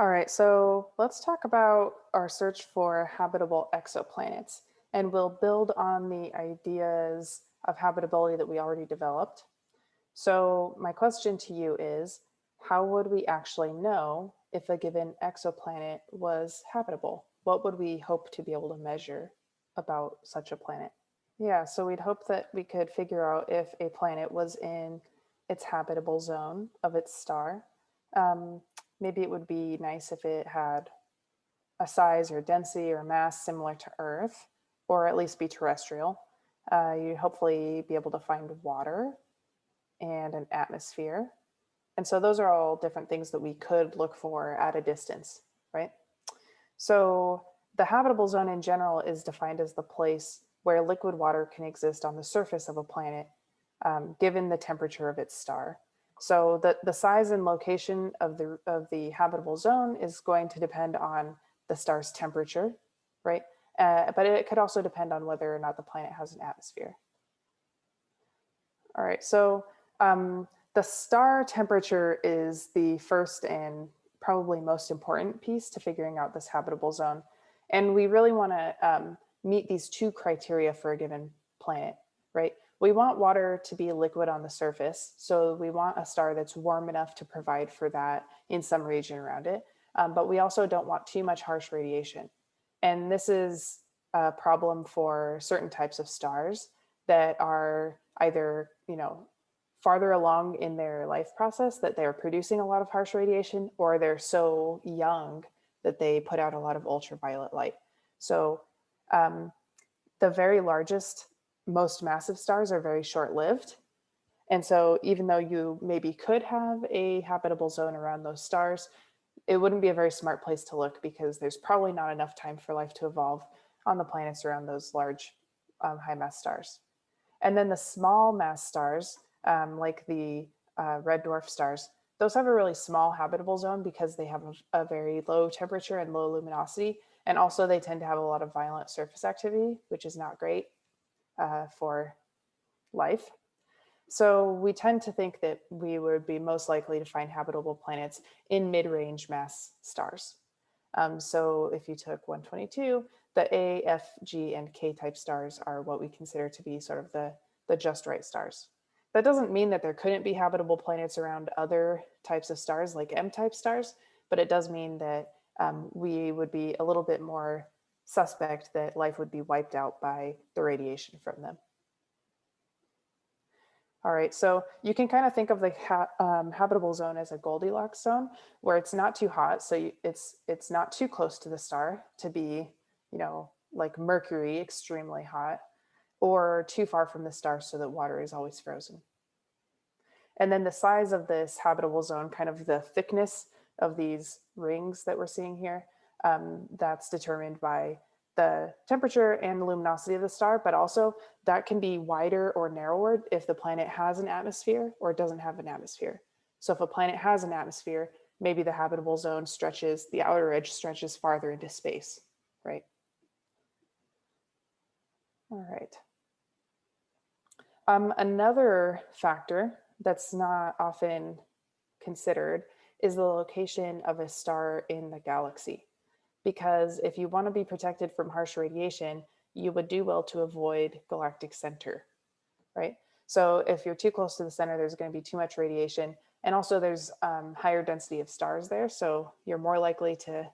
All right, so let's talk about our search for habitable exoplanets and we'll build on the ideas of habitability that we already developed. So my question to you is, how would we actually know if a given exoplanet was habitable? What would we hope to be able to measure about such a planet? Yeah, so we'd hope that we could figure out if a planet was in its habitable zone of its star. Um, maybe it would be nice if it had a size or density or mass similar to Earth, or at least be terrestrial. Uh, you hopefully be able to find water and an atmosphere. And so those are all different things that we could look for at a distance, right? So the habitable zone in general is defined as the place where liquid water can exist on the surface of a planet, um, given the temperature of its star. So the, the size and location of the, of the habitable zone is going to depend on the star's temperature, right? Uh, but it could also depend on whether or not the planet has an atmosphere. All right, so um, the star temperature is the first and probably most important piece to figuring out this habitable zone. And we really wanna um, meet these two criteria for a given planet, right? We want water to be liquid on the surface. So we want a star that's warm enough to provide for that in some region around it. Um, but we also don't want too much harsh radiation. And this is a problem for certain types of stars that are either, you know, farther along in their life process that they're producing a lot of harsh radiation or they're so young that they put out a lot of ultraviolet light. So um, the very largest, most massive stars are very short-lived. And so even though you maybe could have a habitable zone around those stars, it wouldn't be a very smart place to look because there's probably not enough time for life to evolve on the planets around those large um, high mass stars. And then the small mass stars, um, like the uh, red dwarf stars, those have a really small habitable zone because they have a, a, very low temperature and low luminosity. And also they tend to have a lot of violent surface activity, which is not great uh, for life. So we tend to think that we would be most likely to find habitable planets in mid-range mass stars. Um, so if you took 122, the A, F, G, and K type stars are what we consider to be sort of the, the just right stars. That doesn't mean that there couldn't be habitable planets around other types of stars like M-type stars, but it does mean that um, we would be a little bit more suspect that life would be wiped out by the radiation from them. All right, so you can kind of think of the ha um, habitable zone as a Goldilocks zone where it's not too hot, so you, it's it's not too close to the star to be, you know, like Mercury, extremely hot, or too far from the star so that water is always frozen. And then the size of this habitable zone, kind of the thickness of these rings that we're seeing here, um, that's determined by the temperature and luminosity of the star, but also that can be wider or narrower if the planet has an atmosphere or doesn't have an atmosphere. So if a planet has an atmosphere, maybe the habitable zone stretches, the outer edge stretches farther into space, right? All right. Um, another factor that's not often considered is the location of a star in the galaxy. Because if you want to be protected from harsh radiation, you would do well to avoid galactic center, right? So if you're too close to the center, there's going to be too much radiation. And also there's um, higher density of stars there. So you're more likely to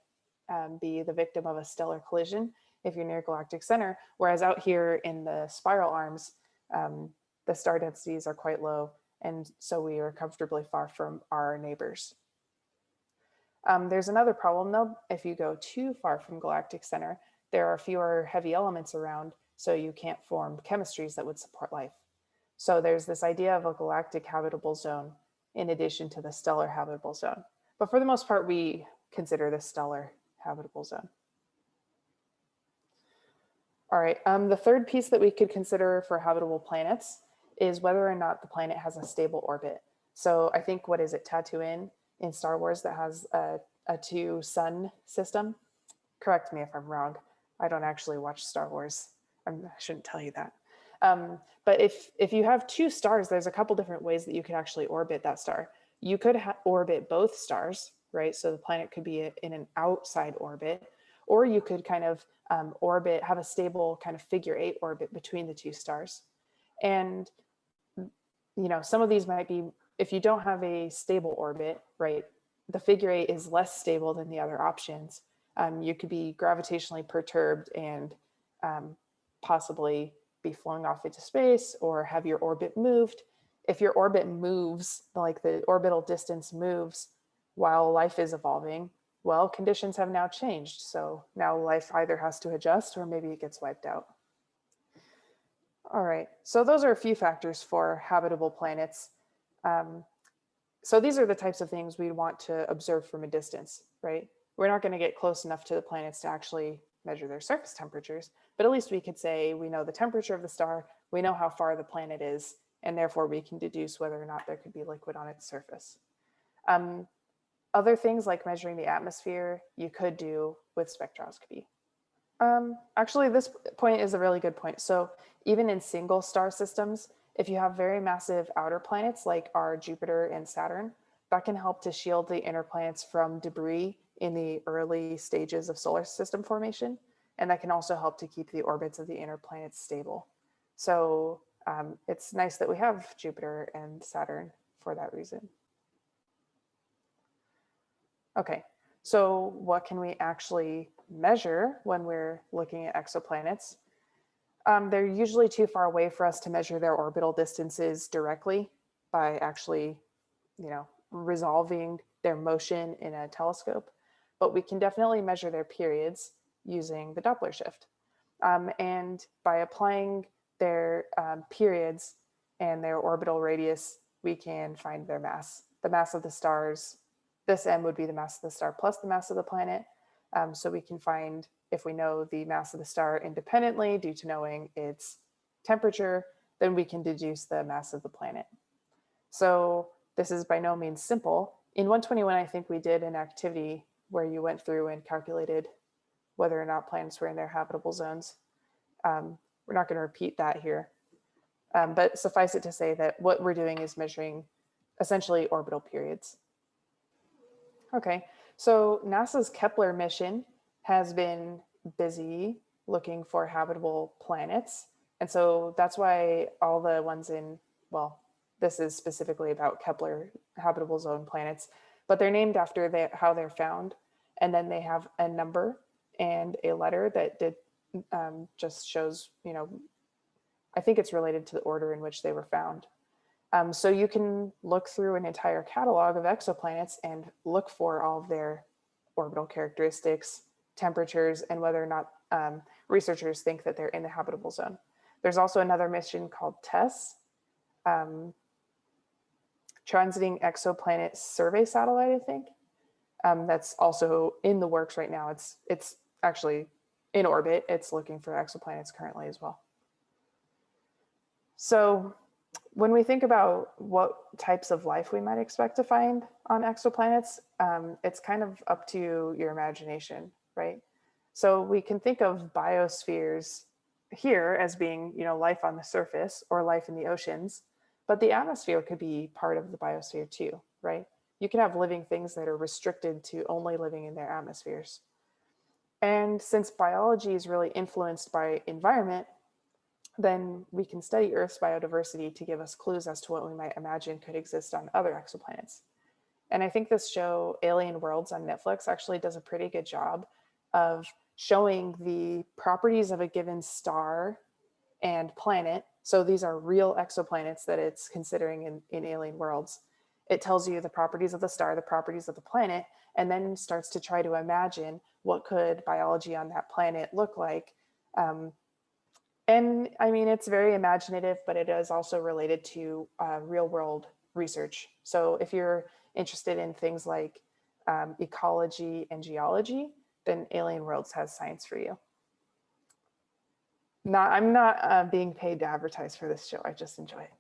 um, be the victim of a stellar collision if you're near galactic center. Whereas out here in the spiral arms, um, the star densities are quite low, and so we are comfortably far from our neighbors. Um, there's another problem though, if you go too far from galactic center, there are fewer heavy elements around, so you can't form chemistries that would support life. So there's this idea of a galactic habitable zone in addition to the stellar habitable zone. But for the most part, we consider the stellar habitable zone. All right, um, the third piece that we could consider for habitable planets is whether or not the planet has a stable orbit. So I think, what is it, Tatooine in Star Wars that has a, a two sun system? Correct me if I'm wrong. I don't actually watch Star Wars. I'm, I should not tell you that. Um, but if, if you have two stars, there's a couple different ways that you could actually orbit that star. You could orbit both stars, right? So the planet could be in an outside orbit, or you could kind of um, orbit, have a stable kind of figure eight orbit between the two stars. And, you know, some of these might be, if you don't have a stable orbit, right, the figure eight is less stable than the other options. Um, you could be gravitationally perturbed and um, possibly be flown off into space or have your orbit moved. If your orbit moves, like the orbital distance moves while life is evolving, well, conditions have now changed. So now life either has to adjust or maybe it gets wiped out. All right, so those are a few factors for habitable planets. Um, so these are the types of things we want to observe from a distance, right? We're not gonna get close enough to the planets to actually measure their surface temperatures, but at least we could say we know the temperature of the star, we know how far the planet is, and therefore we can deduce whether or not there could be liquid on its surface. Um, other things like measuring the atmosphere, you could do with spectroscopy. Um, actually, this point is a really good point. So even in single star systems, if you have very massive outer planets like our Jupiter and Saturn, that can help to shield the inner planets from debris in the early stages of solar system formation. And that can also help to keep the orbits of the inner planets stable. So um, it's nice that we have Jupiter and Saturn for that reason. Okay, so what can we actually measure when we're looking at exoplanets? Um, they're usually too far away for us to measure their orbital distances directly by actually, you know, resolving their motion in a telescope but we can definitely measure their periods using the Doppler shift. Um, and by applying their um, periods and their orbital radius, we can find their mass. The mass of the stars, this m would be the mass of the star plus the mass of the planet. Um, so we can find if we know the mass of the star independently due to knowing its temperature, then we can deduce the mass of the planet. So this is by no means simple. In 121, I think we did an activity where you went through and calculated whether or not planets were in their habitable zones. Um, we're not going to repeat that here, um, but suffice it to say that what we're doing is measuring essentially orbital periods. Okay, so NASA's Kepler mission has been busy looking for habitable planets. And so that's why all the ones in, well, this is specifically about Kepler habitable zone planets but they're named after how they're found. And then they have a number and a letter that did um, just shows, you know, I think it's related to the order in which they were found. Um, so you can look through an entire catalog of exoplanets and look for all of their orbital characteristics, temperatures, and whether or not um, researchers think that they're in the habitable zone. There's also another mission called TESS, um, transiting exoplanet survey satellite, I think. Um, that's also in the works right now. It's it's actually in orbit. It's looking for exoplanets currently as well. So when we think about what types of life we might expect to find on exoplanets, um, it's kind of up to your imagination, right? So we can think of biospheres here as being, you know, life on the surface or life in the oceans. But the atmosphere could be part of the biosphere too, right? You can have living things that are restricted to only living in their atmospheres. And since biology is really influenced by environment, then we can study Earth's biodiversity to give us clues as to what we might imagine could exist on other exoplanets. And I think this show, Alien Worlds on Netflix, actually does a pretty good job of showing the properties of a given star and planet so these are real exoplanets that it's considering in, in alien worlds. It tells you the properties of the star, the properties of the planet, and then starts to try to imagine what could biology on that planet look like. Um, and I mean, it's very imaginative, but it is also related to uh, real world research. So if you're interested in things like um, ecology and geology, then Alien Worlds has science for you not I'm not uh, being paid to advertise for this show. I just enjoy it.